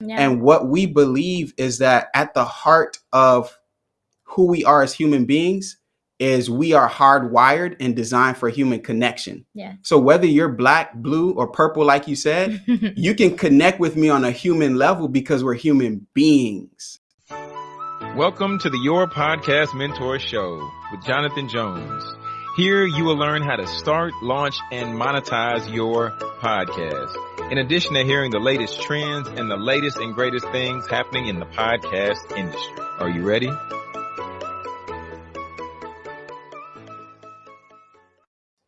Yeah. And what we believe is that at the heart of who we are as human beings is we are hardwired and designed for human connection. Yeah. So whether you're black, blue, or purple, like you said, you can connect with me on a human level because we're human beings. Welcome to the Your Podcast Mentor Show with Jonathan Jones. Here you will learn how to start, launch, and monetize your podcast. In addition to hearing the latest trends and the latest and greatest things happening in the podcast industry. Are you ready?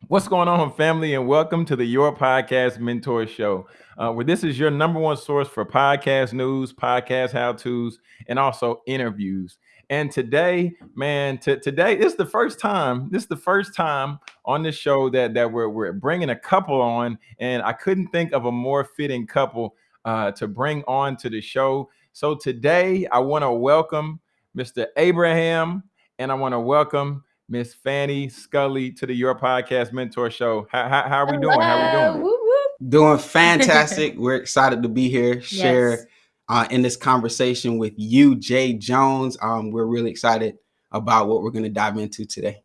What's going on, family, and welcome to the Your Podcast Mentor Show, uh, where this is your number one source for podcast news, podcast how tos, and also interviews. And today, man, t- today this is the first time. This is the first time on this show that that we're we're bringing a couple on, and I couldn't think of a more fitting couple uh, to bring on to the show. So today, I want to welcome Mr. Abraham, and I want to welcome Miss Fanny Scully to the Your Podcast Mentor Show. How, how, how are we doing? How are we doing? Whoop, whoop. Doing fantastic. we're excited to be here, share Yes. Uh, in this conversation with you, Jay Jones. Um, we're really excited about what we're going to dive into today.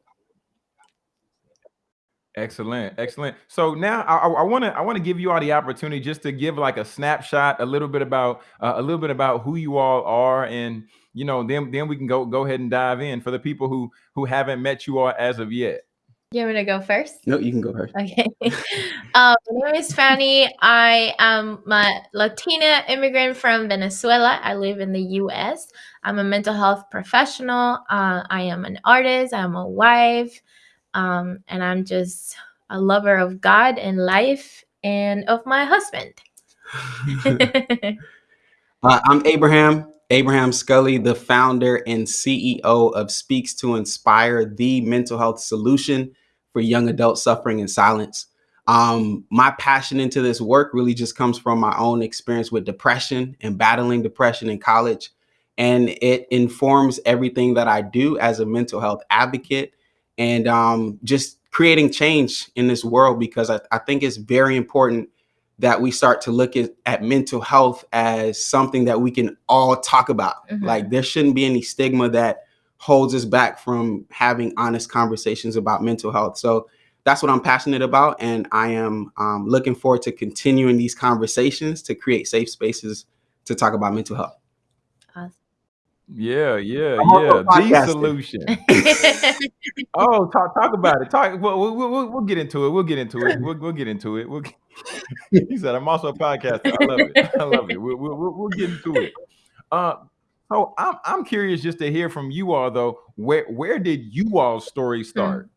Excellent, excellent. So now I want to I want to give you all the opportunity just to give like a snapshot, a little bit about uh, a little bit about who you all are, and you know, then then we can go go ahead and dive in for the people who who haven't met you all as of yet. You want me to go first? No, you can go first. Okay. um, my name is Fanny. I am a Latina immigrant from Venezuela. I live in the U.S. I'm a mental health professional. Uh, I am an artist. I'm a wife, um, and I'm just a lover of God and life and of my husband. Uh, I'm Abraham, Abraham Scully, the founder and CEO of Speaks to Inspire, the mental health solution for young adults suffering in silence. Um, my passion into this work really just comes from my own experience with depression and battling depression in college. And it informs everything that I do as a mental health advocate and um, just creating change in this world because I, I think it's very important that we start to look at, at mental health as something that we can all talk about. Mhm. Like there shouldn't be any stigma that holds us back from having honest conversations about mental health. So that's what I'm passionate about. And I am um, looking forward to continuing these conversations to create safe spaces to talk about mental health. Yeah, yeah, I'm yeah. The solution. Oh, talk talk about it. Talk. Well, we'll, we'll, we'll get into it. We'll get into it. We'll, we'll get into it. We'll. Get, he said, "I'm also a podcaster. I love it. I love it. We'll, we'll, we'll we'll get into it." Uh, so I'm I'm curious just to hear from you all though. Where where did you all's story start?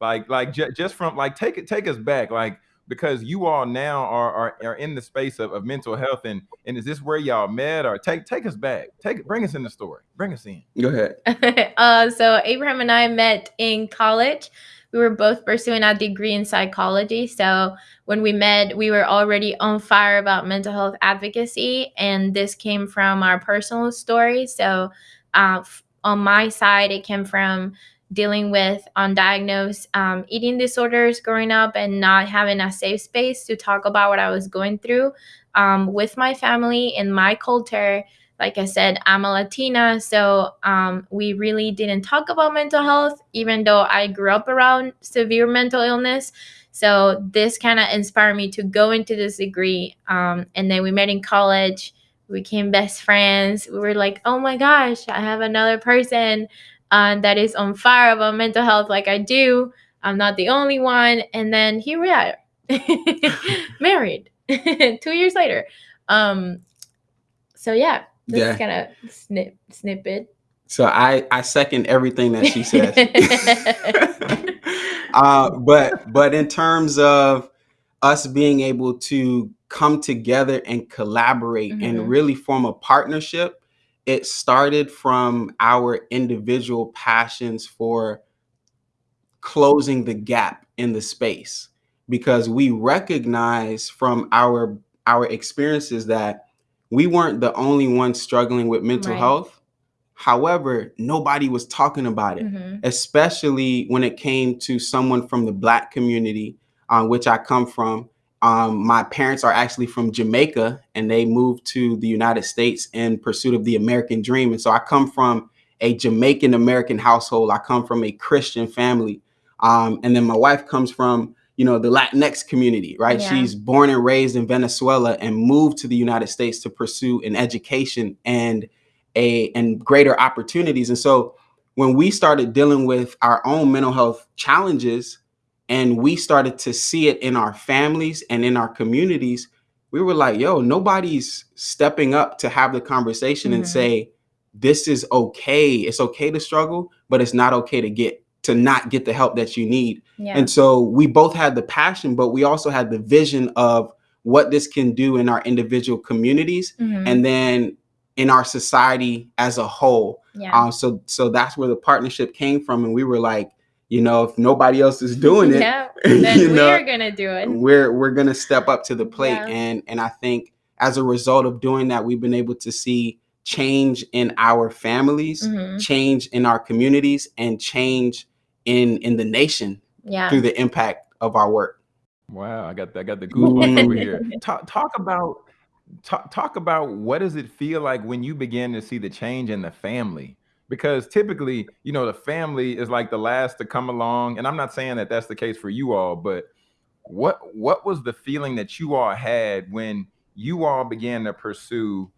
Like like ju- just from like take it take us back like because you all now are are, are in the space of, of mental health and and is this where y'all met or take take us back take bring us in the story bring us in Go ahead. uh, so Abraham and I met in college. We were both pursuing a degree in psychology. So when we met, we were already on fire about mental health advocacy, and this came from our personal story. So uh, on my side, it came from dealing with undiagnosed um, eating disorders growing up and not having a safe space to talk about what I was going through um, with my family in my culture like I said, I'm a Latina, so um, we really didn't talk about mental health, even though I grew up around severe mental illness. So this kind of inspired me to go into this degree. Um, and then we met in college. We became best friends. We were like, oh my gosh, I have another person uh, that is on fire about mental health like I do. I'm not the only one. And then here we are, married two years later. Um, so yeah, this Yeah. is kind of snip snippet. So I I second everything that she says. uh, but but in terms of us being able to come together and collaborate Mhm. and really form a partnership, it started from our individual passions for closing the gap in the space because we recognize from our our experiences that we weren't the only ones struggling with mental Right. health however nobody was talking about it Mhm. especially when it came to someone from the black community uh, which i come from Um, my parents are actually from Jamaica and they moved to the United States in pursuit of the American dream. And so I come from a Jamaican American household. I come from a Christian family. Um, and then my wife comes from, you know, the Latinx community, right? Yeah. She's born and raised in Venezuela and moved to the United States to pursue an education and a and greater opportunities. And so when we started dealing with our own mental health challenges and we started to see it in our families and in our communities, we were like, yo, nobody's stepping up to have the conversation and Mhm. say, this is okay. It's okay to struggle, but it's not okay to get to not get the help that you need. Yeah. And so we both had the passion, but we also had the vision of what this can do in our individual communities Mhm. and then in our society as a whole. yeah. Um, so so that's where the partnership came from, and we were like, you know, if nobody else is doing it, yeah. Then you we're gonna do it. we're we're gonna step up to the plate. Yeah. And and I think as a result of doing that, we've been able to see change in our families, Mhm. change in our communities, and change in in the nation Yeah. through the impact of our work. Wow, I got I got the goosebumps over here. Talk talk about talk talk about what does it feel like when you begin to see the change in the family? Because typically, you know, the family is like the last to come along, and I'm not saying that that's the case for you all, but what what was the feeling that you all had when you all began to pursue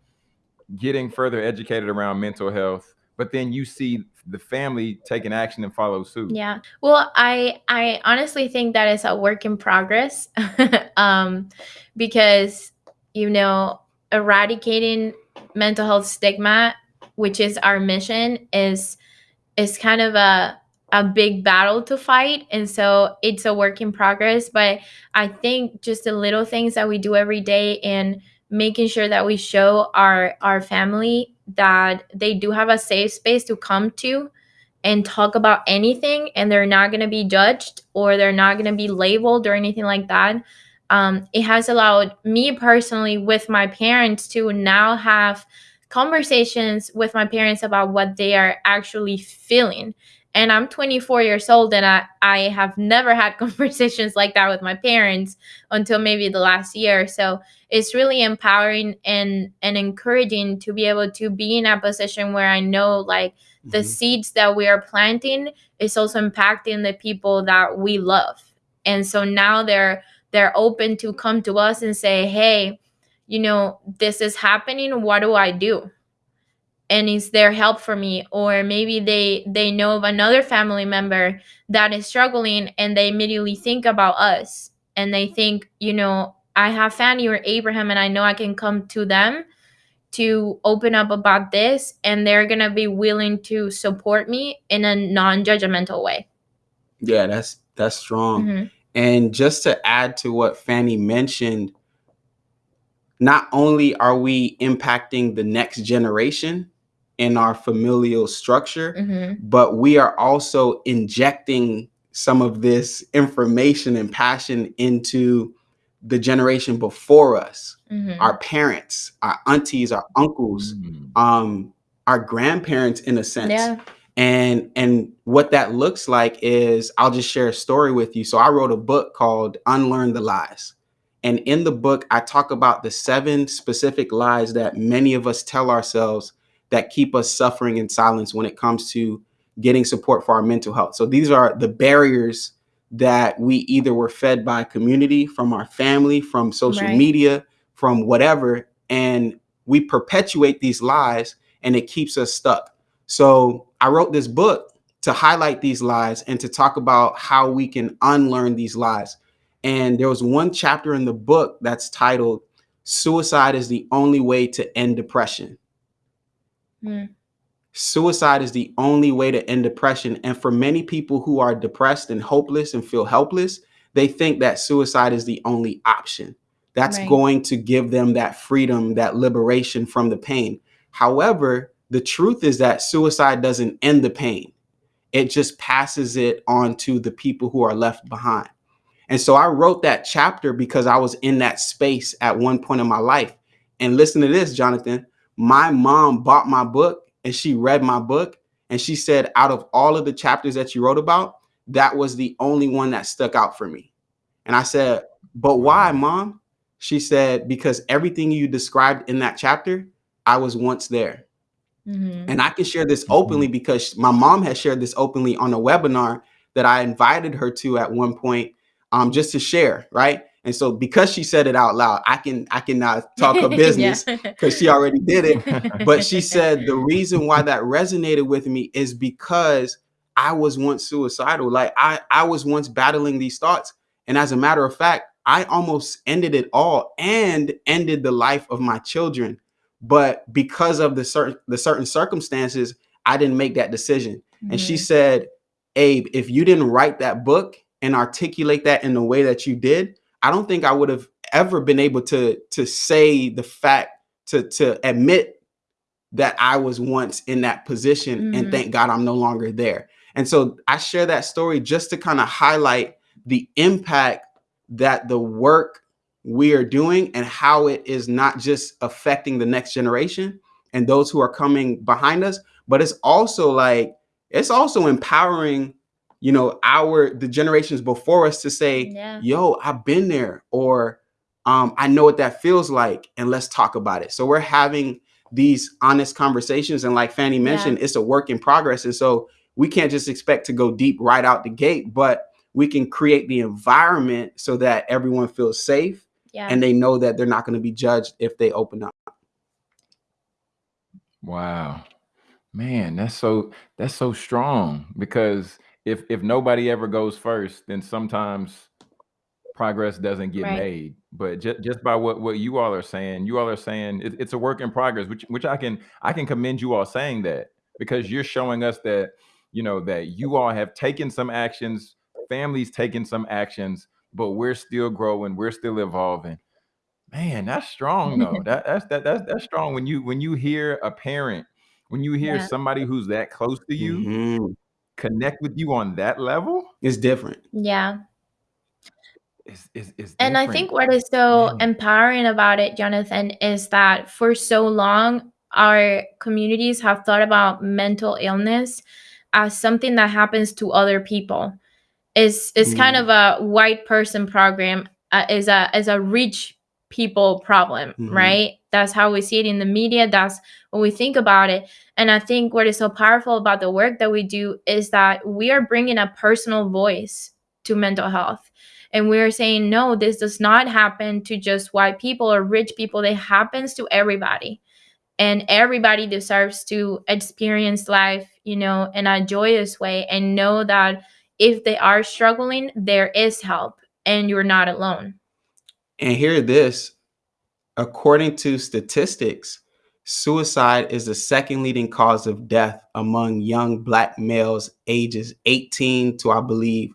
getting further educated around mental health, but then you see the family taking action and follow suit? Yeah. Well, I I honestly think that is a work in progress. um because you know, eradicating mental health stigma, which is our mission, is is kind of a a big battle to fight. And so it's a work in progress but i think just the little things that we do every day and making sure that we show our our family that they do have a safe space to come to and talk about anything and they're not going to be judged or they're not going to be labeled or anything like that. Um, it has allowed me personally with my parents to now have conversations with my parents about what they are actually feeling. And i'm 24 years old and i, I have never had conversations like that with my parents until maybe the last year. So it's really empowering and and encouraging to be able to be in a position where i know like the Mhm. seeds that we are planting is also impacting the people that we love. And so now they're they're open to come to us and say hey you know this is happening what do i do and is there help for me or maybe they they know of another family member that is struggling and they immediately think about us and they think you know i have fanny or abraham and i know i can come to them to open up about this and they're gonna be willing to support me in a non-judgmental way Yeah, that's that's strong. Mhm. And just to add to what Fanny mentioned, not only are we impacting the next generation in our familial structure, Mhm. but we are also injecting some of this information and passion into the generation before us Mhm. our parents our aunties our uncles Mm. um our grandparents in a sense yeah and and what that looks like is i'll just share a story with you so i wrote a book called unlearn the lies and in the book i talk about the seven specific lies that many of us tell ourselves that keep us suffering in silence when it comes to getting support for our mental health so these are the barriers that we either were fed by community from our family from social Right. media from whatever and we perpetuate these lies and it keeps us stuck so I wrote this book to highlight these lies and to talk about how we can unlearn these lies. And there was one chapter in the book that's titled Suicide is the Only Way to End Depression. Mm. Suicide is the only way to end depression. And for many people who are depressed and hopeless and feel helpless, they think that suicide is the only option. That's Right. going to give them that freedom, that liberation from the pain. However, the truth is that suicide doesn't end the pain, it just passes it on to the people who are left behind. And so I wrote that chapter because I was in that space at one point in my life. And listen to this, Jonathan. My mom bought my book and she read my book and she said, out of all of the chapters that you wrote about, that was the only one that stuck out for me. And I said, But why, mom? She said, because everything you described in that chapter, I was once there. Mhm. And I can share this openly because my mom has shared this openly on a webinar that I invited her to at one point, um, just to share, right? And so because she said it out loud, I can I cannot talk her business because she already did it. But she said the reason why that resonated with me is because I was once suicidal. Like I I was once battling these thoughts, and as a matter of fact, I almost ended it all and ended the life of my children. But because of the certain the certain circumstances, I didn't make that decision. And she Mhm. said, Abe, if you didn't write that book and articulate that in the way that you did, I don't think I would have ever been able to to say the fact to to admit that I was once in that position and Mhm. thank God I'm no longer there. And so I share that story just to kind of highlight the impact that the work we are doing and how it is not just affecting the next generation and those who are coming behind us, but it's also like it's also empowering you know our the generations before us to say Yeah. yo i've been there or um, i know what that feels like and let's talk about it so we're having these honest conversations and like fanny Yeah. mentioned it's a work in progress and so we can't just expect to go deep right out the gate but we can create the environment so that everyone feels safe Yeah. and they know that they're not going to be judged if they open up Wow. Man, that's so that's so strong because if if nobody ever goes first, then sometimes progress doesn't get Right. made. But just just by what what you all are saying, you all are saying it, it's a work in progress, which which I can I can commend you all saying that because you're showing us that you know that you all have taken some actions, families taken some actions, but we're still growing, we're still evolving. Man, that's strong though. That that's that that's that's strong when you when you hear a parent, when you hear Yeah. somebody who's that close to you Mhm. Connect with you on that level, it's different Yeah. is is is And I think what is so Man. empowering about it, Jonathan, is that for so long, our communities have thought about mental illness as something that happens to other people. Is is kind Mm. of a white person program, uh, is a is a rich people problem, Mhm. right? That's how we see it in the media. That's when we think about it. And I think what is so powerful about the work that we do is that we are bringing a personal voice to mental health. And we're saying, no, this does not happen to just white people or rich people. It happens to everybody. And everybody deserves to experience life, you know, in a joyous way and know that if they are struggling, there is help and you're not alone. And hear this according to statistics, suicide is the second leading cause of death among young black males ages 18 to, I believe,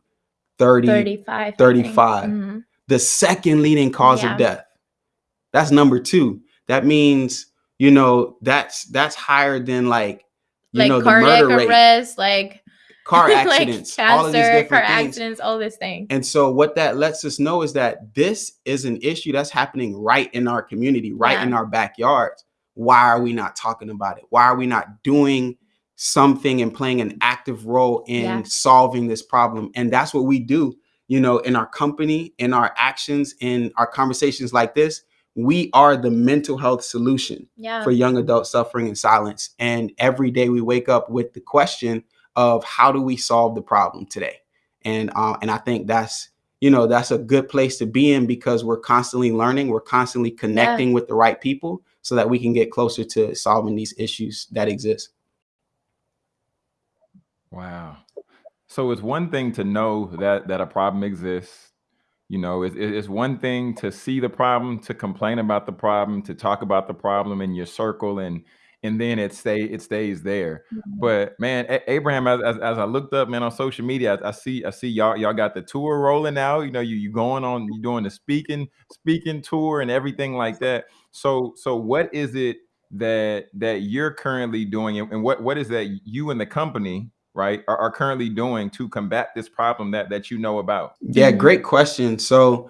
30. 35. I think. 35. Mhm. The second leading cause Yeah. of death. That's number two. That means, you know, that's that's higher than like, you Like know, the cardiac murder rate, arrest, like car like accidents, all of these cancer, car different things. accidents, all these things. And so what that lets us know is that this is an issue that's happening right in our community, right in our backyards. Why are we not talking about it? Why are we not doing something and playing an active role in Yeah. solving this problem? And that's what we do, you know, in our company, in our actions, in our conversations like this. We are the mental health solution Yeah. for young adults suffering in silence. And every day we wake up with the question of how do we solve the problem today? And uh, and I think that's you know that's a good place to be in because we're constantly learning, we're constantly connecting with the right people so that we can get closer to solving these issues that exist. Wow. So it's one thing to know that that a problem exists. You know, it's, it's one thing to see the problem, to complain about the problem, to talk about the problem in your circle, and and then it stay it stays there. Mhm. But man, A- Abraham, as, as, as I looked up, man, on social media, I, I see I see y'all y'all got the tour rolling now. You know, you you going on, you doing the speaking speaking tour and everything like that. So so what is it that that you're currently doing, and, and what what is that you and the company right are, are currently doing to combat this problem that that you know about? Yeah, great question. So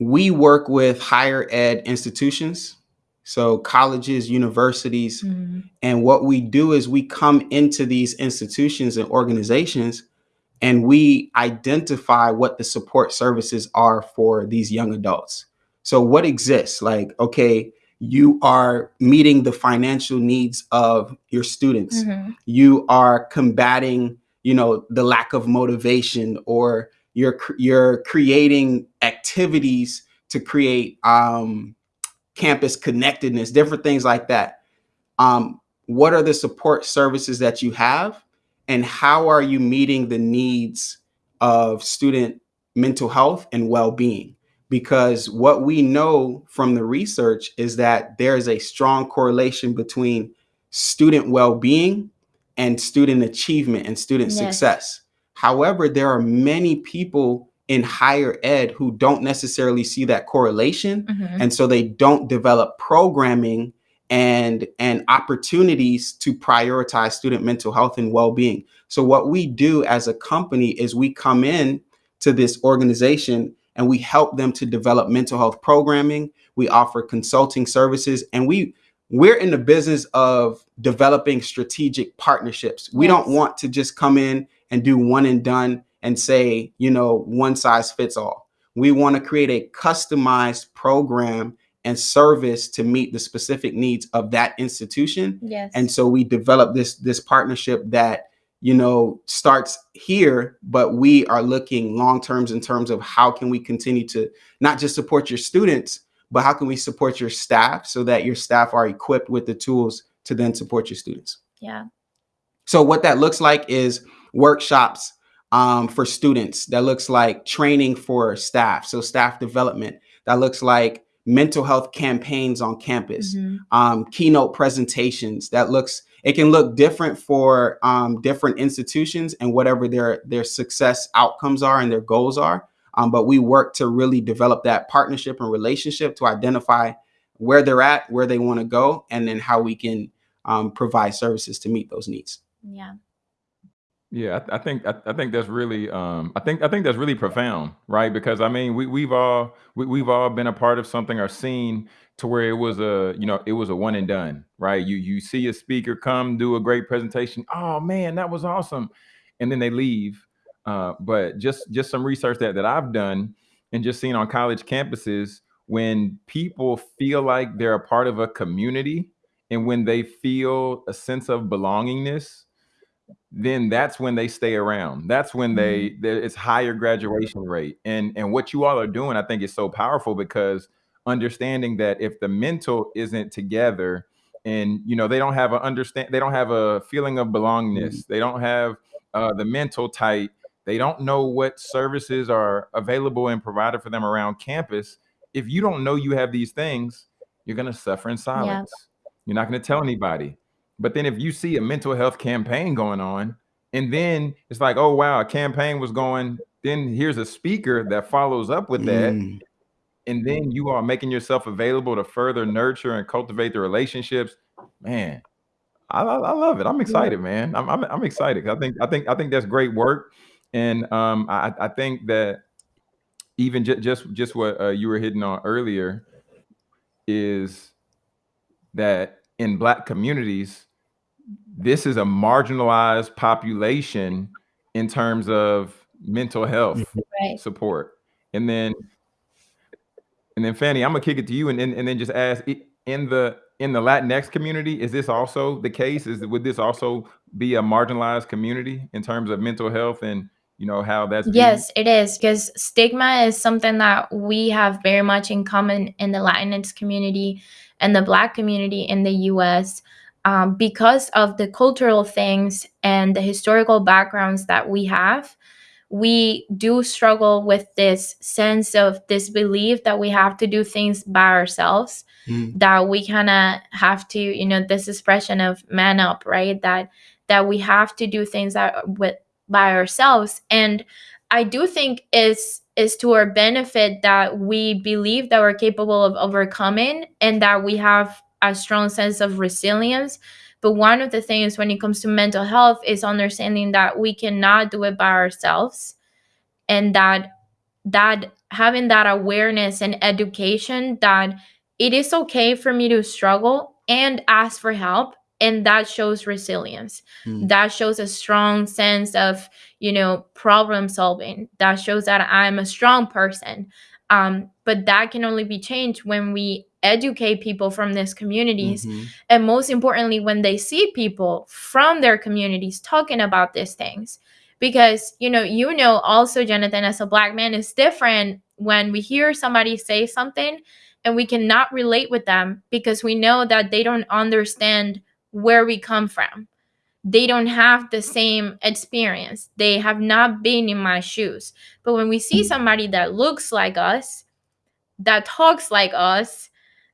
we work with higher ed institutions, so colleges, universities, Mhm. and what we do is we come into these institutions and organizations and we identify what the support services are for these young adults. So, what exists? Like, okay, you are meeting the financial needs of your students, Mm-hmm. you are combating, you know, the lack of motivation, or you're you're creating activities to create um, campus connectedness, different things like that. Um, what are the support services that you have, and how are you meeting the needs of student mental health and well-being? Because what we know from the research is that there is a strong correlation between student well-being and student achievement and student Yes. success. However, there are many people in higher ed who don't necessarily see that correlation Mm-hmm. and so they don't develop programming and and opportunities to prioritize student mental health and well-being. So what we do as a company is we come in to this organization and we help them to develop mental health programming. We offer consulting services and we we're in the business of developing strategic partnerships. We don't want to just come in and do one and done and say you know one size fits all we want to create a customized program and service to meet the specific needs of that institution Yes. and so we develop this this partnership that you know starts here but we are looking long terms in terms of how can we continue to not just support your students but how can we support your staff so that your staff are equipped with the tools to then support your students yeah. so what that looks like is workshops um, for students. That looks like training for staff, so staff development. That looks like mental health campaigns on campus, Mhm. um, keynote presentations. That looks it can look different for um, different institutions and whatever their their success outcomes are and their goals are. Um, but we work to really develop that partnership and relationship to identify where they're at, where they want to go, and then how we can um, provide services to meet those needs. Yeah. Yeah, I, I think I, I think that's really um, I think I think that's really profound, right? Because I mean, we we've all we, we've all been a part of something or seen to where it was a you know it was a one and done, right? You you see a speaker come do a great presentation, oh man, that was awesome, and then they leave. Uh, but just just some research that that I've done and just seen on college campuses when people feel like they're a part of a community and when they feel a sense of belongingness then that's when they stay around. That's when they there it's higher graduation rate. And and what you all are doing, I think is so powerful because understanding that if the mental isn't together and you know they don't have a understand they don't have a feeling of belongingness, they don't have uh, the mental tight, they don't know what services are available and provided for them around campus. If you don't know you have these things, you're gonna suffer in silence. You're not gonna tell anybody. But then if you see a mental health campaign going on, and then it's like, oh wow, a campaign was going, then here's a speaker that follows up with that, Mm. and then you are making yourself available to further nurture and cultivate the relationships. Man, I, I love it. I'm excited, man. I'm I'm, I'm excited. I think I think I think that's great work, and um, I I think that even just just just what uh, you were hitting on earlier is that in black communities this is a marginalized population in terms of mental health Right. support. And then and then fanny i'm gonna kick it to you and then and then just ask in the in the latinx community is this also the case? Is would this also be a marginalized community in terms of mental health and you know how that's? Yes, it is because stigma is something that we have very much in common in the Latinx community and the Black community in the US um, because of the cultural things and the historical backgrounds that we have. We do struggle with this sense of this belief that we have to do things by ourselves Mm. that we kind of have to you know this expression of man up right that that we have to do things that with by ourselves. And i do think is is to our benefit that we believe that we're capable of overcoming and that we have a strong sense of resilience. But one of the things when it comes to mental health is understanding that we cannot do it by ourselves and that that having that awareness and education that it is okay for me to struggle and ask for help and that shows resilience. Mm. that shows a strong sense of you know problem solving. That shows that i'm a strong person. Um, but that can only be changed when we educate people from these communities. Mhm. and most importantly when they see people from their communities talking about these things. Because you know you know also jonathan as a black man is different when we hear somebody say something and we cannot relate with them because we know that they don't understand where we come from. They don't have the same experience. They have not been in my shoes. But when we see somebody that looks like us that talks like us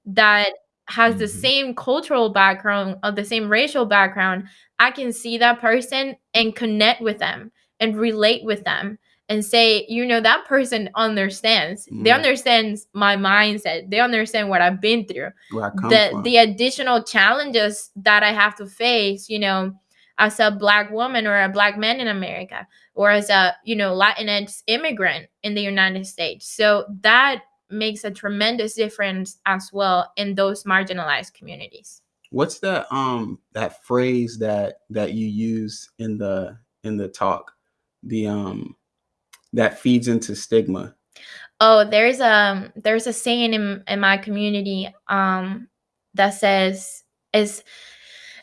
that has the Mhm. same cultural background or the same racial background i can see that person and connect with them and relate with them and say you know that person understands they Mm. understands my mindset they understand what i've been through Where I come the from. the additional challenges that I have to face, you know, as a black woman or a black man in America, or as a you know Latinx immigrant in the United States. So that makes a tremendous difference as well in those marginalized communities. What's that um that phrase that that you use in the in the talk? The um that feeds into stigma. Oh, there's um there's a saying in in my community um that says is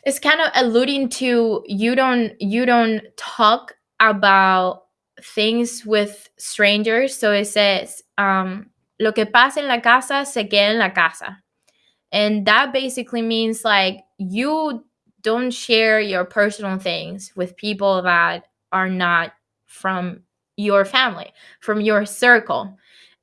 it's kind of alluding to you don't you don't talk about things with strangers. So it says um lo que pasa en la casa se queda en la casa. And that basically means like you don't share your personal things with people that are not from your family, from your circle.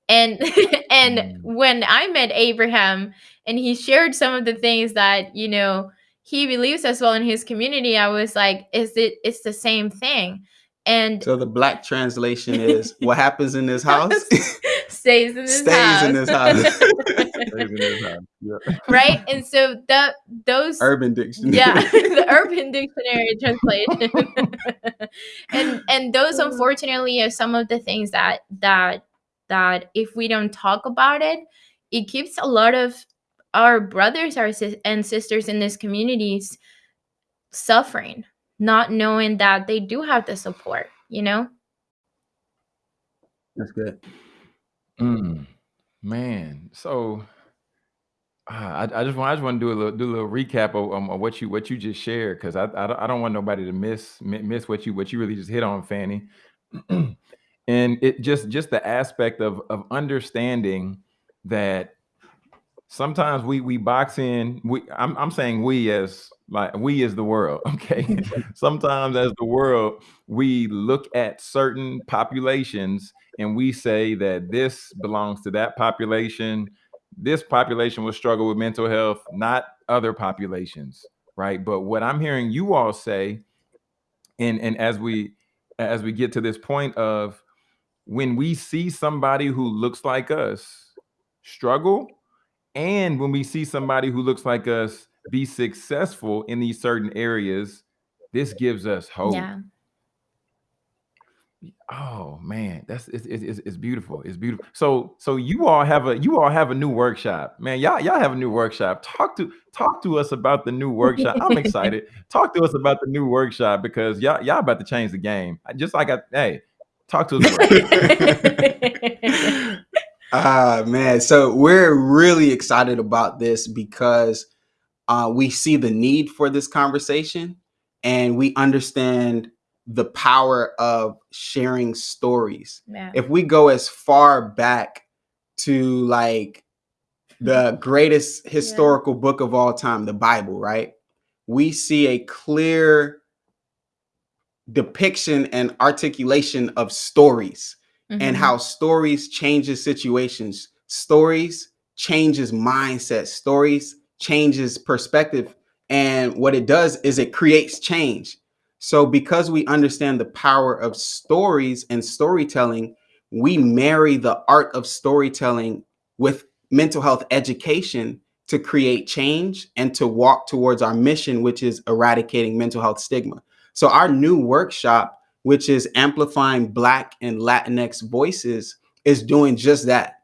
And and Mm. when I met Abraham and he shared some of the things that, you know, he believes as well in his community, I was like, is it it's the same thing. And So the black translation is what happens in this house stays in this stays house. in this house. Stays in this house. Yeah. right? And so the those Urban Dictionary. yeah, the Urban Dictionary translation. and and those uh. unfortunately are some of the things that that that if we don't talk about it, it keeps a lot of our brothers our sis- and sisters in these communities suffering, not knowing that they do have the support, you know? That's good. Mm, man, so ah, I, I just want I just want to do a little do a little recap of, um, of what you what you just shared because I, I don't I don't want nobody to miss mi- miss what you what you really just hit on, Fanny. and it just just the aspect of of understanding that sometimes we we box in we I'm I'm saying we as like we as the world, okay? sometimes as the world we look at certain populations and we say that this belongs to that population. This population will struggle with mental health not other populations right? But what i'm hearing you all say and and as we as we get to this point of when we see somebody who looks like us struggle and when we see somebody who looks like us be successful in these certain areas this gives us hope. Yeah. Oh man, that's it's, it's it's it's beautiful. It's beautiful. So so you all have a you all have a new workshop, man. Y'all y'all have a new workshop. Talk to talk to us about the new workshop. I'm excited. Talk to us about the new workshop because y'all y'all about to change the game. I- Just like I hey, talk to us. About it. Ah man, so we're really excited about this because uh, we see the need for this conversation and we understand the power of sharing stories. yeah. If we go as far back to like the greatest historical book of all time, the Bible, right? We see a clear depiction and articulation of stories and Mhm. how stories changes situations stories changes mindset stories changes perspective and what it does is it creates change so because we understand the power of stories and storytelling we marry the art of storytelling with mental health education to create change and to walk towards our mission which is eradicating mental health stigma so our new workshop which is amplifying Black and Latinx voices, is doing just that,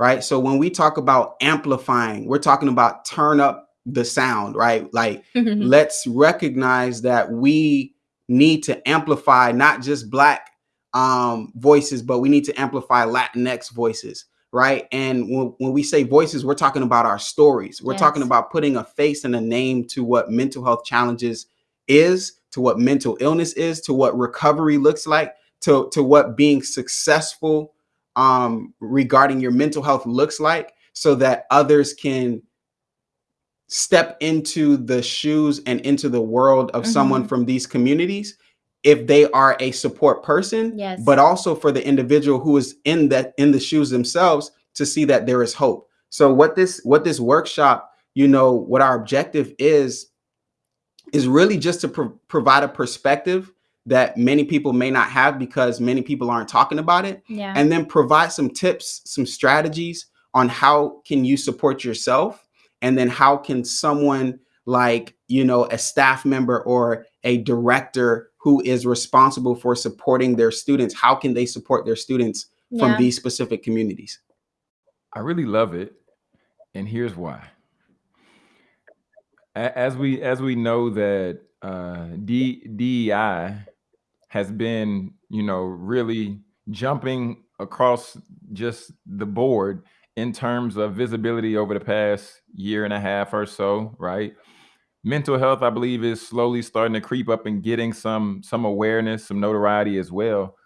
right? So when we talk about amplifying, we're talking about turn up the sound, right? Like mm-hmm. let's recognize that we need to amplify not just black um, voices, but we need to amplify Latinx voices, right? And when, when we say voices, we're talking about our stories. We're Yes. talking about putting a face and a name to what mental health challenges is, to what mental illness is, to what recovery looks like, to, to what being successful um, regarding your mental health looks like, so that others can step into the shoes and into the world of someone Mhm. from these communities if they are a support person Yes. but also for the individual who is in that in the shoes themselves to see that there is hope so what this what this workshop you know what our objective is is really just to pro- provide a perspective that many people may not have because many people aren't talking about it yeah. and then provide some tips some strategies on how can you support yourself and then how can someone like you know a staff member or a director who is responsible for supporting their students how can they support their students from yeah. these specific communities I really love it, and here's why. A- As we as we know that uh, D, DEI has been, you know, really jumping across just the board in terms of visibility over the past year and a half or so, right? Mental health, I believe, is slowly starting to creep up and getting some some awareness, some notoriety as well.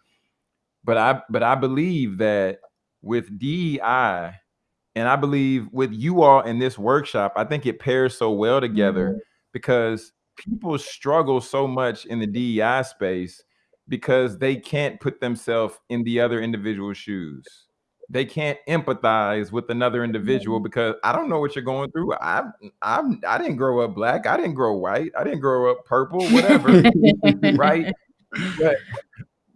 But I but I believe that with DEI and I believe with you all in this workshop, I think it pairs so well together mm-hmm. because people struggle so much in the DEI space because they can't put themselves in the other individual's shoes. They can't empathize with another individual because I don't know what you're going through. I I'm I didn't grow up black. I didn't grow white. I didn't grow up purple, whatever right? But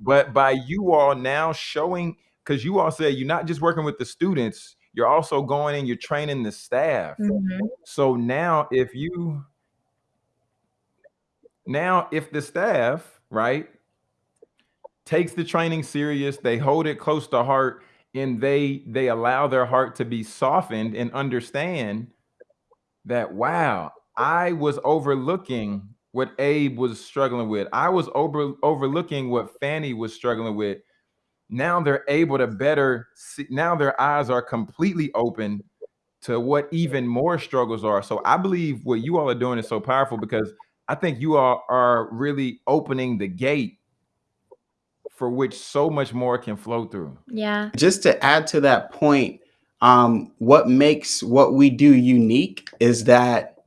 but by you all now showing, because you all said you're not just working with the students, you're also going and you're training the staff. Mhm. So now if you now if the staff, right, takes the training serious, they hold it close to heart, and they they allow their heart to be softened and understand that wow, I was overlooking what Abe was struggling with. I was over overlooking what Fanny was struggling with. Now they're able to better see, now their eyes are completely open to what even more struggles are. So I believe what you all are doing is so powerful because I think you all are really opening the gate for which so much more can flow through. yeah. just to add to that point um, what makes what we do unique is that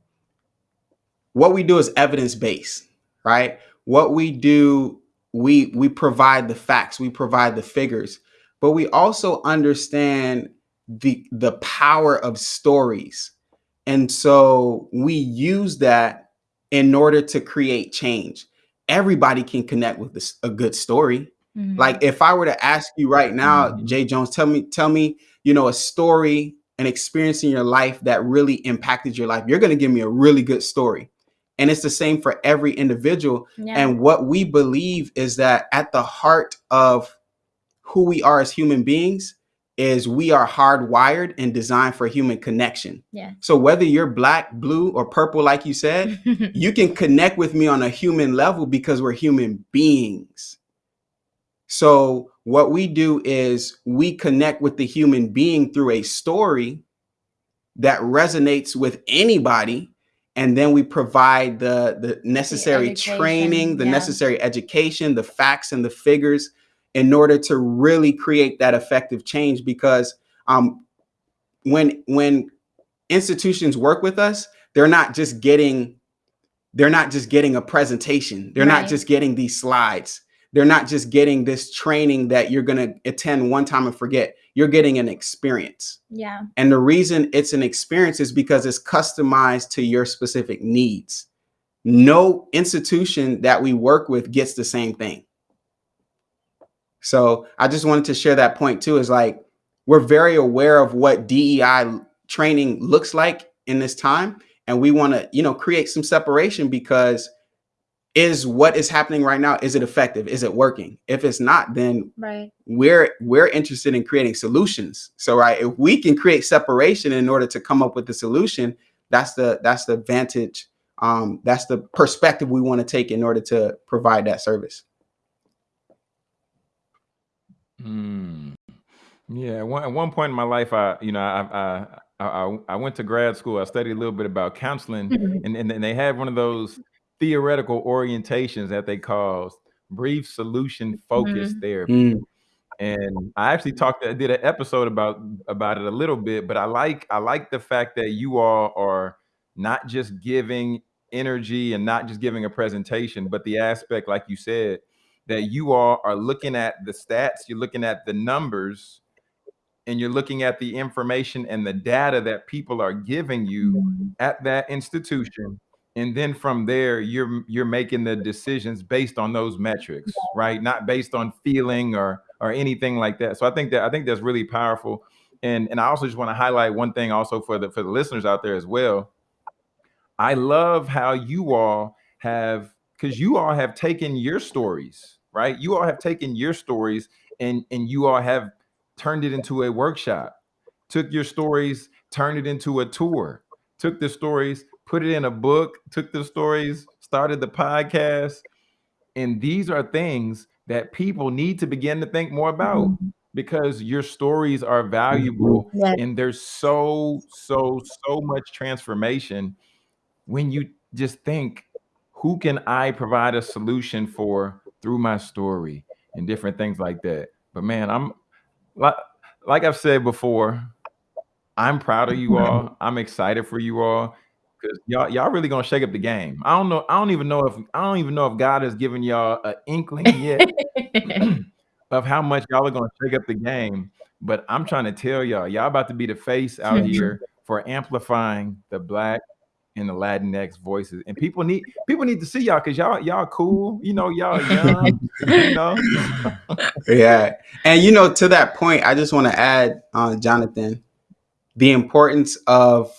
what we do is evidence based right what we do we we provide the facts we provide the figures but we also understand the the power of stories and so we use that in order to create change everybody can connect with this, a good story Mhm. like if I were to ask you right now, Mhm. Jay Jones, tell me, tell me, you know, a story, an experience in your life that really impacted your life. You're going to give me a really good story. And it's the same for every individual. yeah. And what we believe is that at the heart of who we are as human beings is we are hardwired and designed for human connection. yeah. So whether you're black, blue, or purple, like you said, you can connect with me on a human level because we're human beings. So what we do is we connect with the human being through a story that resonates with anybody and then we provide the the necessary education, training, the yeah. necessary education, the facts and the figures in order to really create that effective change because um when when institutions work with us, they're not just getting they're not just getting a presentation. They're not just getting these slides. They're not just getting this training that you're going to attend one time and forget. You're getting an experience. yeah. And the reason it's an experience is because it's customized to your specific needs. No institution that we work with gets the same thing. So I just wanted to share that point too is like we're very aware of what DEI training looks like in this time and we want to, you know, create some separation because is what is happening right now is it effective? Is it working? If it's not then Right. we're we're interested in creating solutions. So right, if we can create separation in order to come up with the solution, that's the that's the vantage um, that's the perspective we want to take in order to provide that service Mm. Yeah, one, at one point in my life, I you know I, I I I went to grad school. I studied a little bit about counseling, Mhm. and and, and they had one of those theoretical orientations that they call brief solution focused Mhm. therapy. Mm, And I actually talked, I did an episode about about it a little bit, but I like I like the fact that you all are not just giving energy and not just giving a presentation, but the aspect, like you said, that you all are looking at the stats, you're looking at the numbers, and you're looking at the information and the data that people are giving you Mhm. at that institution and then from there you're you're making the decisions based on those metrics right? Not based on feeling or or anything like that. So i think that i think that's really powerful. And and i also just want to highlight one thing also for the for the listeners out there as well. I love how you all have because you all have taken your stories right? You all have taken your stories and and you all have turned it into a workshop. Took your stories turned it into a tour. Took the stories put it in a book took the stories started the podcast. And these are things that people need to begin to think more about Mhm. because your stories are valuable Yeah. and there's so so so much transformation when you just think who can i provide a solution for through my story and different things like that? But man i'm like like i've said before i'm proud of you all. I'm excited for you all because y'all y'all really gonna shake up the game i don't know i don't even know if i don't even know if god has given y'all an inkling yet of how much y'all are gonna shake up the game. But I'm trying to tell y'all, y'all about to be the face out here for amplifying the black and the Latinx voices. And people need people need to see y'all because y'all y'all cool, you know, y'all young, you know. yeah and you know to that point i just want to add uh, jonathan the importance of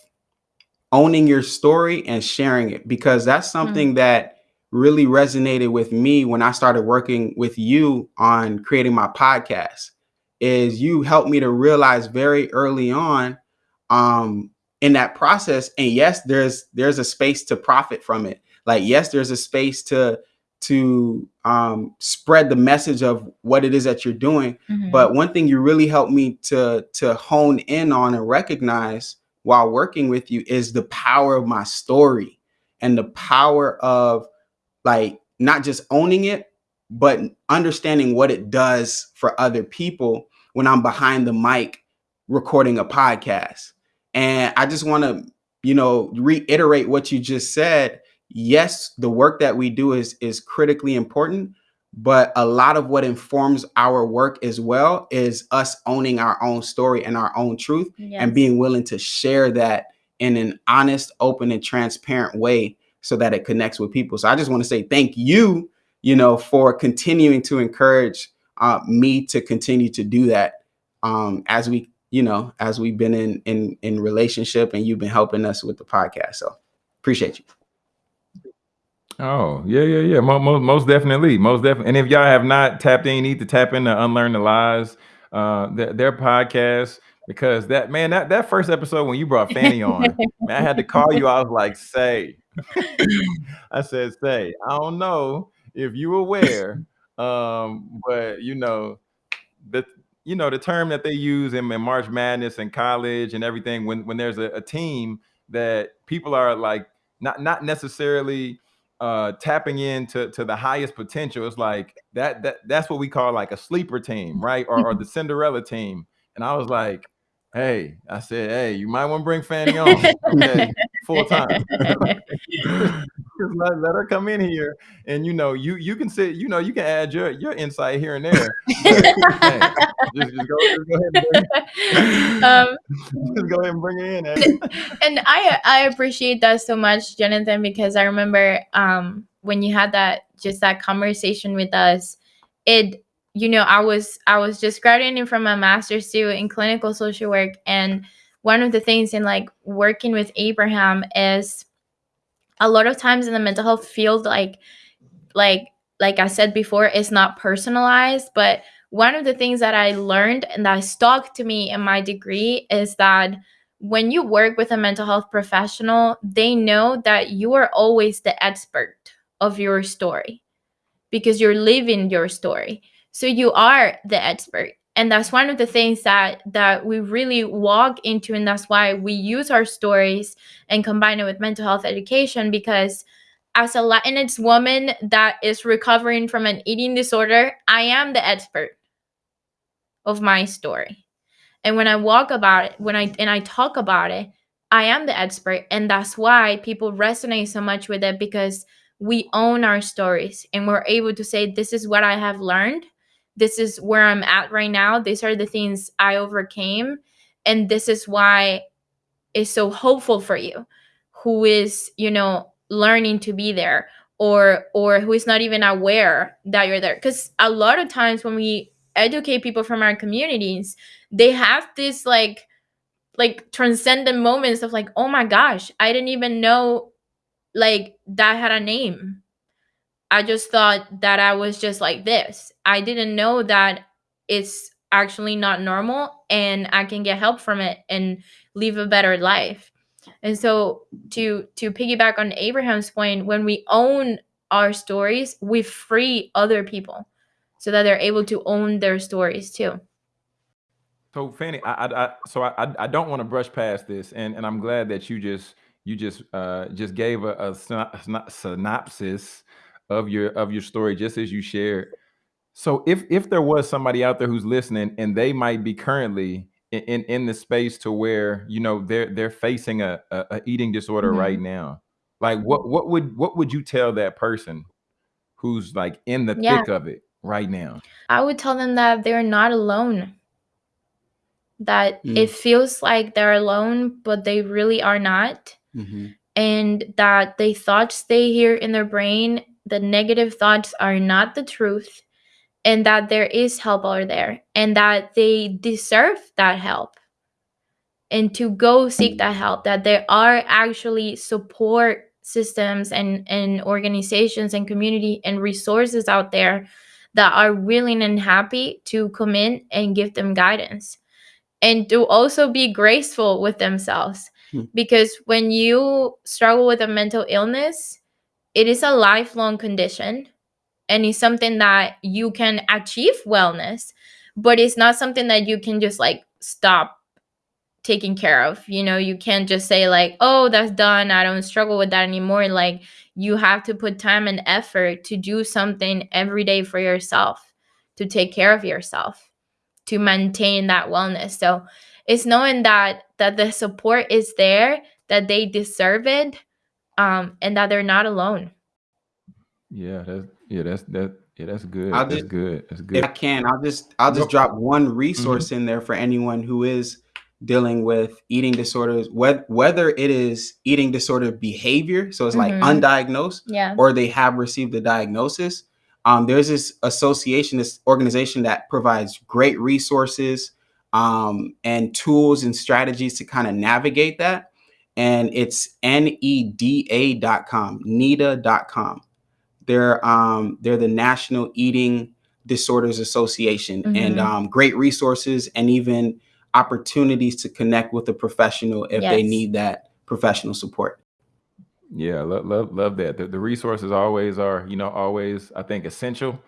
owning your story and sharing it because that's something that really resonated with me when I started working with you on creating my podcast is you helped me to realize very early on um in that process and yes there's there's a space to profit from it like yes there's a space to to um spread the message of what it is that you're doing Mhm. but one thing you really helped me to to hone in on and recognize while working with you is the power of my story and the power of like not just owning it but understanding what it does for other people when I'm behind the mic recording a podcast. And I just want to, you know, reiterate what you just said. Yes, the work that we do is is critically important, but a lot of what informs our work as well is us owning our own story and our own truth and being willing to share that in an honest, open, and transparent way so that it connects with people. So I just want to say thank you, you know, for continuing to encourage uh, me to continue to do that um, as we, you know, as we've been in in in relationship and you've been helping us with the podcast. So appreciate you. Oh, yeah, yeah, yeah. Most, most, most definitely. Most definitely. And if y'all have not tapped in, you need to tap into Unlearn the Lies, uh, their, their podcast. Because that man, that, that first episode when you brought Fanny on, man, I had to call you. I was like, say, I said, say, I don't know if you aware, um, but you know, the you know the term that they use in, in March Madness and college and everything when when there's a, a team that people are like not not necessarily uh tapping into to the highest potential it's like that that that's what we call like a sleeper team right? Or, or the cinderella team. And i was like hey i said hey you might want to bring fanny on. Okay full time Just let, let her come in here and you know you you can sit you know you can add your your insight here and there. But, hey, just, just, go, just go ahead and bring, um, just go ahead and bring her in eh? and I I appreciate that so much, Jonathan, because I remember um when you had that just that conversation with us, it you know I was I was just graduating from my master's too in clinical social work, and one of the things in like working with Abraham is a lot of times in the mental health field, like like like I said before, it's not personalized, but one of the things that I learned and that stuck to me in my degree is that when you work with a mental health professional, they know that you are always the expert of your story because you're living your story. So you are the expert. And that's one of the things that that we really walk into and that's why we use our stories and combine it with mental health education because as a Latinx woman that is recovering from an eating disorder, I am the expert of my story. And when I walk about it, when I and I talk about it, I am the expert. And that's why people resonate so much with it because we own our stories and we're able to say, This is what I have learned. This is where I'm at right now. These are the things I overcame. And this is why it's so hopeful for you, who is, you know, learning to be there or or who is not even aware that you're there because a lot of times when we educate people from our communities they have this like like transcendent moments of like oh my gosh i didn't even know like that had a name i just thought that i was just like this. I didn't know that it's actually not normal and i can get help from it and live a better life. And so to to piggyback on abraham's point when we own our stories we free other people so that they're able to own their stories too. So Fanny, I, I, I so I, I don't want to brush past this, and, and I'm glad that you just you just uh, just gave a, a, synopsis of your of your story, just as you shared. So if if there was somebody out there who's listening and they might be currently in in, in the space to where you know they're they're facing a, a, a eating disorder mm-hmm. right now, like what what would what would you tell that person who's like in the yeah. thick of it right now? I would tell them that they're not alone that mm. it feels like they're alone, but they really are not. Mm-hmm. And that the thoughts stay here in their brain, the negative thoughts are not the truth, and that there is help out there, and that they deserve that help. And to go seek that help, that there are actually support systems and, and organizations and community and resources out there that are willing and happy to come in and give them guidance and to also be graceful with themselves. Hmm. Because when you struggle with a mental illness, it is a lifelong condition and it's something that you can achieve wellness, but it's not something that you can just like stop taking care of. You know, you can't just say, like, oh, that's done. I don't struggle with that anymore. Like, you have to put time and effort to do something every day for yourself, to take care of yourself to maintain that wellness. So it's knowing that that the support is there, that they deserve it, um, and that they're not alone. Yeah, that's yeah, that's that yeah, that's good. I'll that's just, good. That's good. If I can, I'll just I'll just drop one resource mm-hmm. in there for anyone who is dealing with eating disorders, whether whether it is eating disorder behavior, so it's mm-hmm. like undiagnosed, yeah, or they have received a diagnosis. Um, there's this association, this organization that provides great resources um, and tools and strategies to kind of navigate that. And it's neda.com, neda.com. They're um, they're the National Eating Disorders Association, mm-hmm. and um, great resources and even opportunities to connect with a professional if yes. they need that professional support. Yeah, love love love that. The, the resources always are, you know, always I think essential.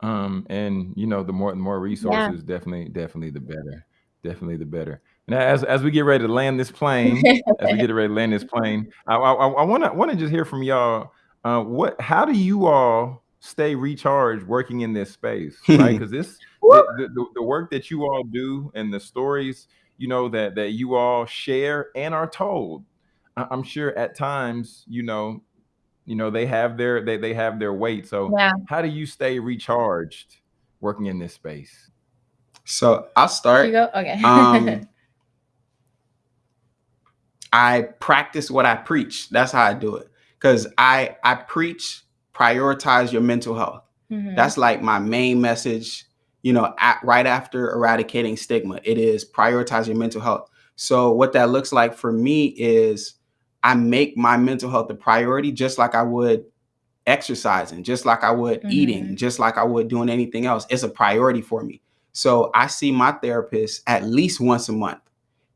Um, and you know, the more the more resources, yeah. definitely, definitely the better. Definitely the better. Now, as as we get ready to land this plane, as we get ready to land this plane, I I want to want to just hear from y'all. Uh, what? How do you all stay recharged working in this space? Right? Because this the, the, the work that you all do and the stories, you know, that that you all share and are told I'm sure at times, you know, you know, they have their they they have their weight. So yeah. how do you stay recharged working in this space? So I'll start. You go? Okay. um, I practice what I preach. That's how I do it. Cause I I preach prioritize your mental health. Mm-hmm. That's like my main message. You know, at, right after eradicating stigma, it is prioritize your mental health. So what that looks like for me is I make my mental health a priority just like I would exercising, just like I would mm-hmm. eating, just like I would doing anything else. It's a priority for me. So I see my therapist at least once a month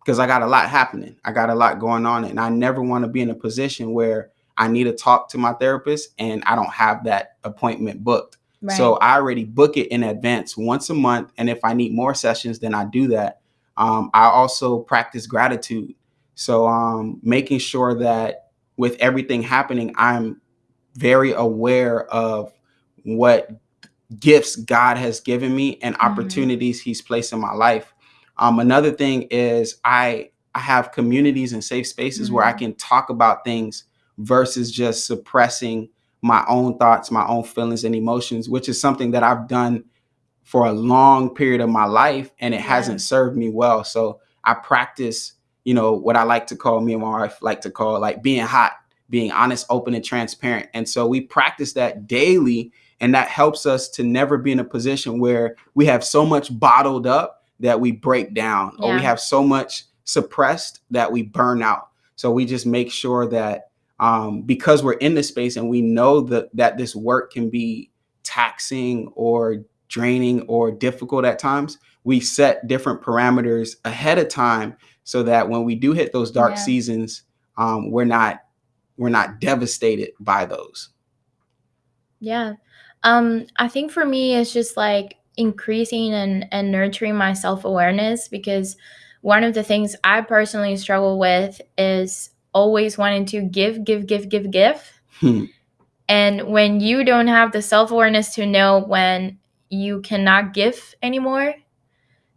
because I got a lot happening. I got a lot going on, and I never want to be in a position where I need to talk to my therapist and I don't have that appointment booked. Right. So I already book it in advance once a month, and if I need more sessions, then I do that. Um, I also practice gratitude. So um, making sure that with everything happening, I'm very aware of what gifts God has given me and mm-hmm. opportunities He's placed in my life. Um, another thing is I I have communities and safe spaces mm-hmm. where I mm-hmm. can talk about things versus just suppressing my own thoughts, my own feelings and emotions, which is something that I've done for a long period of my life and it yeah. hasn't served me well. So I practice, you know, what I like to call me and my wife like to call like being hot, being honest, open, and transparent. And so we practice that daily. And that helps us to never be in a position where we have so much bottled up that we break down yeah. or we have so much suppressed that we burn out. So we just make sure that um, because we're in this space and we know that that this work can be taxing or draining or difficult at times, we set different parameters ahead of time so that when we do hit those dark yeah. seasons, um, we're not we're not devastated by those. Yeah. Um, I think for me it's just like increasing and, and nurturing my self-awareness because one of the things I personally struggle with is always wanting to give, give, give, give, give. Hmm. And when you don't have the self awareness to know when you cannot give anymore,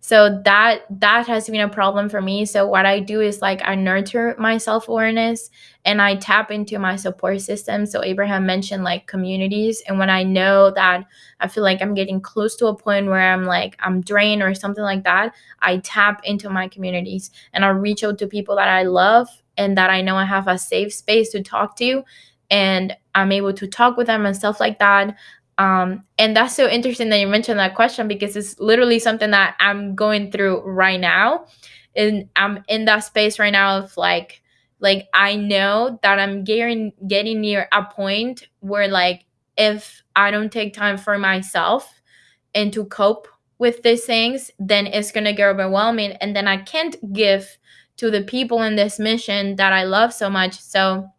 so that that has been a problem for me. So what i do is like i nurture my self-awareness and i tap into my support system. So abraham mentioned like communities. And when i know that i feel like i'm getting close to a point where i'm like i'm drained or something like that i tap into my communities and i reach out to people that i love and that i know i have a safe space to talk to. And i'm able to talk with them and stuff like that um, and that's so interesting that you mentioned that question because it's literally something that I'm going through right now. And I'm in that space right now of like, like I know that I'm getting getting near a point where like if I don't take time for myself and to cope with these things, then it's gonna get overwhelming, and then I can't give to the people in this mission that I love so much. So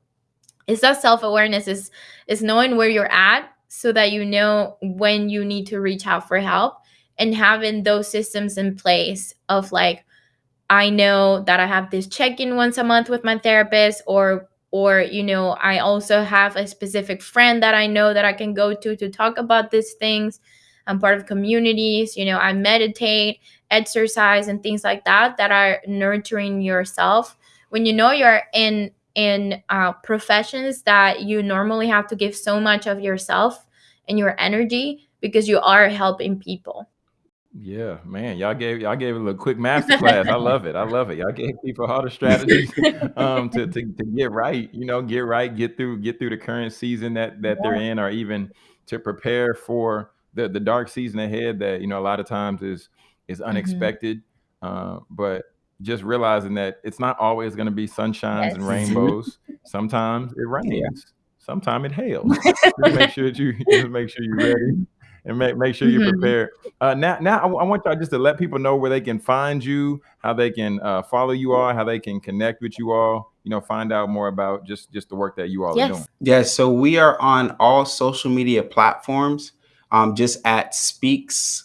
it's that self awareness is is knowing where you're at so that you know when you need to reach out for help and having those systems in place of like I know that I have this check-in once a month with my therapist or or you know I also have a specific friend that I know that I can go to to talk about these things. I'm part of communities, you know, I meditate, exercise and things like that that are nurturing yourself. When you know you're in in uh, professions that you normally have to give so much of yourself and your energy because you are helping people. Yeah, man, y'all gave y'all gave a little quick master class. I love it. I love it. Y'all gave people all the strategies um, to, to to get right. You know, get right, get through get through the current season that that yeah. they're in, or even to prepare for the the dark season ahead. That you know a lot of times is is mm-hmm. unexpected. Mm-hmm. Uh, but just realizing that it's not always going to be sunshines yes. and rainbows. Sometimes it rains. Yeah. Sometimes it hails. just make sure that you just make sure you're ready and make, make sure you're mm-hmm. prepared. Uh, now, now I, I, want y'all just to let people know where they can find you, how they can uh, follow you all, how they can connect with you all. You know, find out more about just just the work that you all yes. are doing. Yes. So we are on all social media platforms. Um, just at Speaks,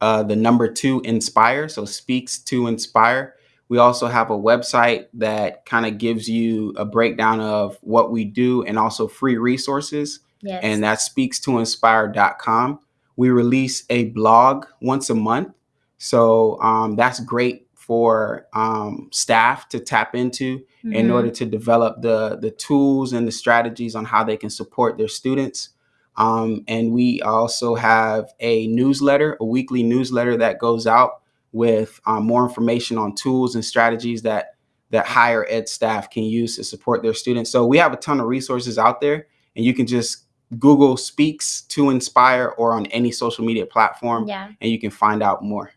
uh, the number two Inspire. So Speaks to Inspire. We also have a website that kind of gives you a breakdown of what we do and also free resources. Yes. And that speaks to inspire.com. We release a blog once a month. So um, that's great for um, staff to tap into mm-hmm. in order to develop the, the tools and the strategies on how they can support their students. Um, and we also have a newsletter, a weekly newsletter that goes out with um, more information on tools and strategies that that higher ed staff can use to support their students. So we have a ton of resources out there, and you can just Google Speaks to Inspire or on any social media platform, yeah. and you can find out more.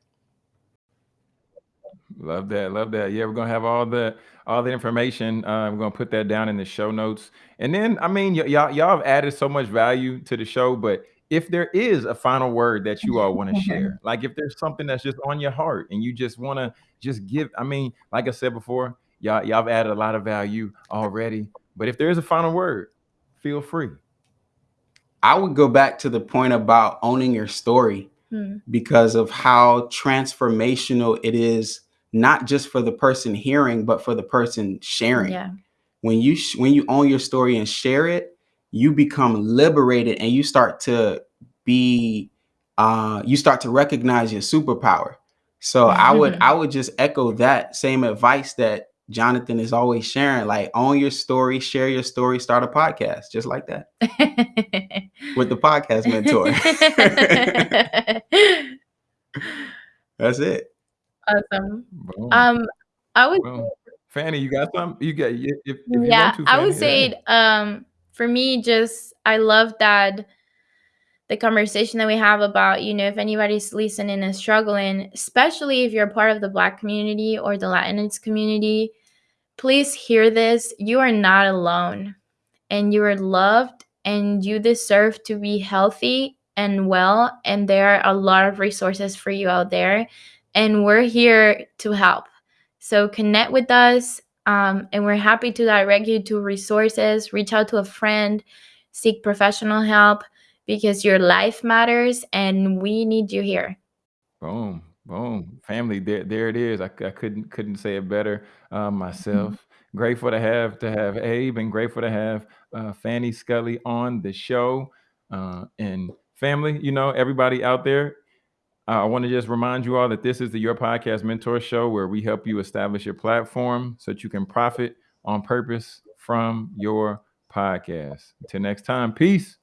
Love that, love that. Yeah, we're gonna have all the all the information. Uh, we're gonna put that down in the show notes. And then, I mean, y'all y'all have added so much value to the show, but if there is a final word that you all want to share, like if there's something that's just on your heart and you just want to just give, I mean, like I said before, y'all y'all have added a lot of value already. But if there is a final word, feel free. I would go back to the point about owning your story Hmm. because of how transformational it is, not just for the person hearing, but for the person sharing. Yeah. When you sh- when you own your story and share it, you become liberated and you start to be uh, you start to recognize your superpower. So I would I would just echo that same advice that Jonathan is always sharing. Like own your story, share your story, start a podcast, just like that with the podcast mentor. That's it. awesome. Boom. Um, I would Fanny, you got some? You got if, if you yeah, want to. I would Fanny, say um for me just I love that the conversation that we have about, you know, if anybody's listening and struggling, especially if you're part of the black community or the Latinx community, please hear this. You are not alone and you are loved and you deserve to be healthy and well and there are a lot of resources for you out there and we're here to help. So connect with us um, and we're happy to direct you to resources, reach out to a friend, seek professional help because your life matters and we need you here. Boom, boom, family. There, there it is. I, I couldn't couldn't say it better uh, myself. Grateful to have to have Abe, and grateful to have uh, Fanny Scully on the show. Uh, and family, you know, everybody out there. Uh, I want to just remind you all that this is the Your Podcast Mentor Show, where we help you establish your platform so that you can profit on purpose from your podcast. Until next time, peace.